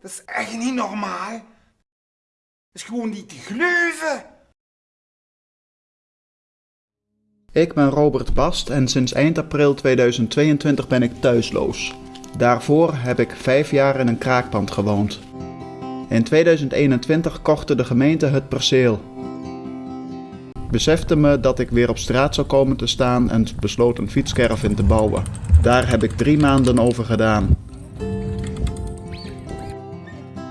Dat is echt niet normaal. Dat is gewoon niet te geloven. Ik ben Robert Bast en sinds eind april 2022 ben ik thuisloos. Daarvoor heb ik vijf jaar in een kraakpand gewoond. In 2021 kochte de gemeente het perceel. Besefte me dat ik weer op straat zou komen te staan en besloot een fietscaravan te bouwen. Daar heb ik drie maanden over gedaan.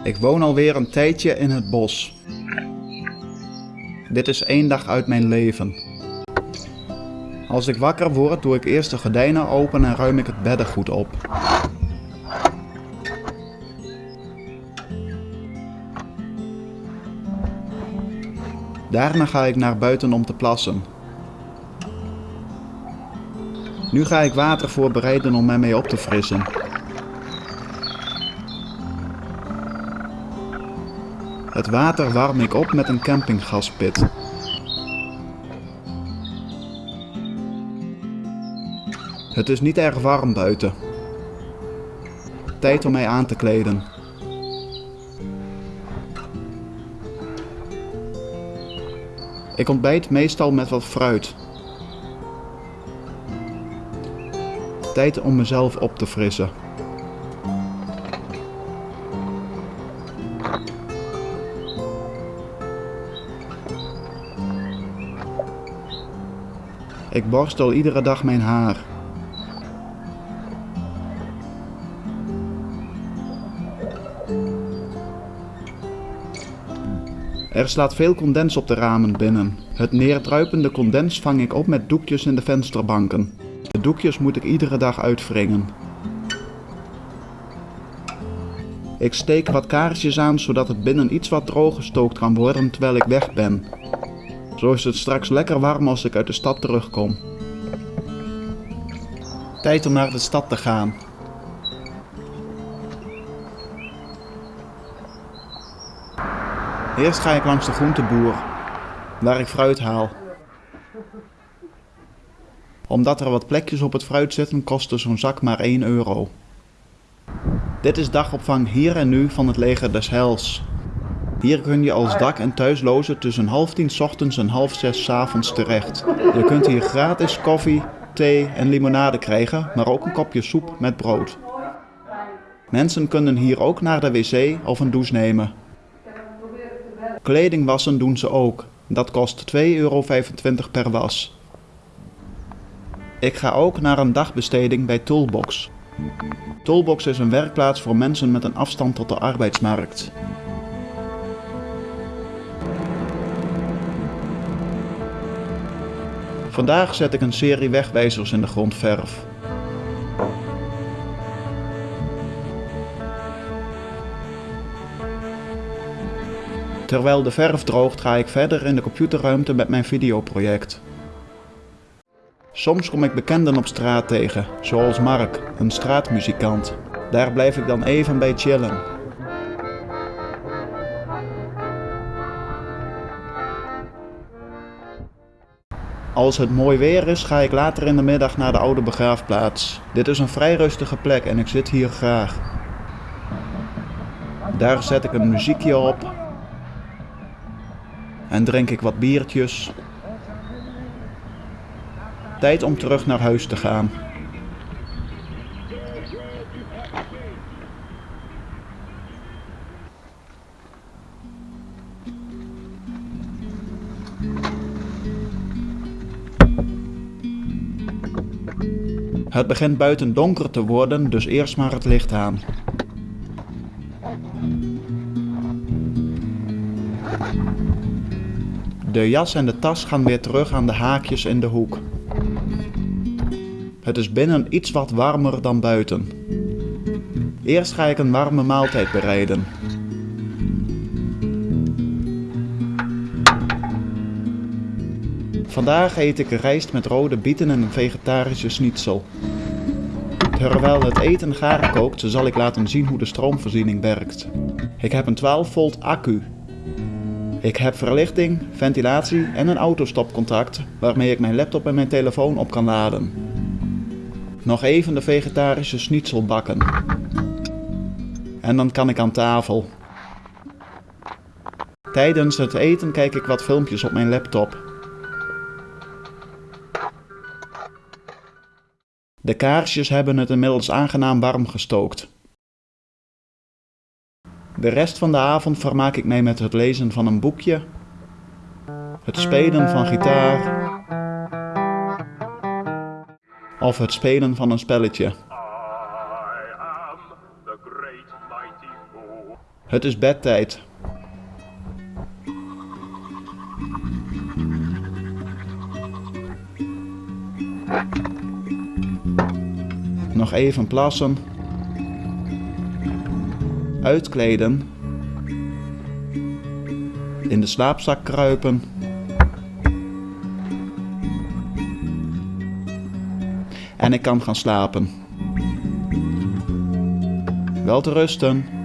Ik woon alweer een tijdje in het bos. Dit is één dag uit mijn leven. Als ik wakker word, doe ik eerst de gordijnen open en ruim ik het beddengoed op. Daarna ga ik naar buiten om te plassen. Nu ga ik water voorbereiden om mij mee op te frissen. Het water warm ik op met een campinggaspit. Het is niet erg warm buiten. Tijd om mij aan te kleden. Ik ontbijt meestal met wat fruit. Tijd om mezelf op te frissen. Ik borstel iedere dag mijn haar. Er slaat veel condens op de ramen binnen. Het neerdruipende condens vang ik op met doekjes in de vensterbanken. De doekjes moet ik iedere dag uitwringen. Ik steek wat kaarsjes aan zodat het binnen iets wat droog gestookt kan worden terwijl ik weg ben. Zo is het straks lekker warm als ik uit de stad terugkom. Tijd om naar de stad te gaan. Eerst ga ik langs de groenteboer, waar ik fruit haal. Omdat er wat plekjes op het fruit zitten, kostte zo'n zak maar 1 euro. Dit is dagopvang hier en nu van het leger des Hels. Hier kun je als dak- en thuisloze tussen half tien ochtends en half zes avonds terecht. Je kunt hier gratis koffie, thee en limonade krijgen, maar ook een kopje soep met brood. Mensen kunnen hier ook naar de wc of een douche nemen. Kleding wassen doen ze ook. Dat kost 2,25 euro per was. Ik ga ook naar een dagbesteding bij Toolbox. Toolbox is een werkplaats voor mensen met een afstand tot de arbeidsmarkt. Vandaag zet ik een serie wegwijzers in de grondverf. Terwijl de verf droogt ga ik verder in de computerruimte met mijn videoproject. Soms kom ik bekenden op straat tegen, zoals Mark, een straatmuzikant. Daar blijf ik dan even bij chillen. Als het mooi weer is, ga ik later in de middag naar de oude begraafplaats. Dit is een vrij rustige plek en ik zit hier graag. Daar zet ik een muziekje op en drink ik wat biertjes. Tijd om terug naar huis te gaan. Het begint buiten donker te worden, dus eerst maar het licht aan. De jas en de tas gaan weer terug aan de haakjes in de hoek. Het is binnen iets wat warmer dan buiten. Eerst ga ik een warme maaltijd bereiden. Vandaag eet ik rijst met rode bieten en een vegetarische schnitzel. Terwijl het eten gaar kookt, zal ik laten zien hoe de stroomvoorziening werkt. Ik heb een 12 volt accu. Ik heb verlichting, ventilatie en een autostopcontact waarmee ik mijn laptop en mijn telefoon op kan laden. Nog even de vegetarische schnitzel bakken. En dan kan ik aan tafel. Tijdens het eten kijk ik wat filmpjes op mijn laptop. De kaarsjes hebben het inmiddels aangenaam warm gestookt. De rest van de avond vermaak ik mij met het lezen van een boekje, het spelen van gitaar of het spelen van een spelletje. Het is bedtijd. Nog even plassen. Uitkleden. In de slaapzak kruipen. En ik kan gaan slapen. Wel te rusten.